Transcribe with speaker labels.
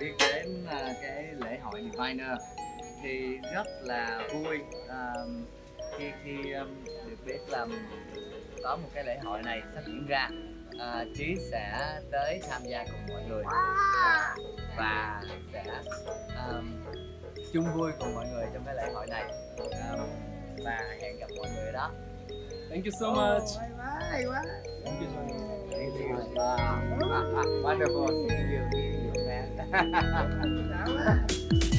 Speaker 1: biết đến à, cái lễ hội Diviner thì rất là vui à, khi khi um, được biết là có một cái lễ hội này sắp diễn ra à, Trí sẽ tới tham gia cùng mọi người và sẽ um, chung vui cùng mọi người trong cái lễ hội này à, và hẹn gặp mọi người ở đó
Speaker 2: Thank you so much.
Speaker 3: Bye bye.
Speaker 2: Thank you so much.
Speaker 1: Thank you. Wow. Wonderful seeing you,
Speaker 3: Давай.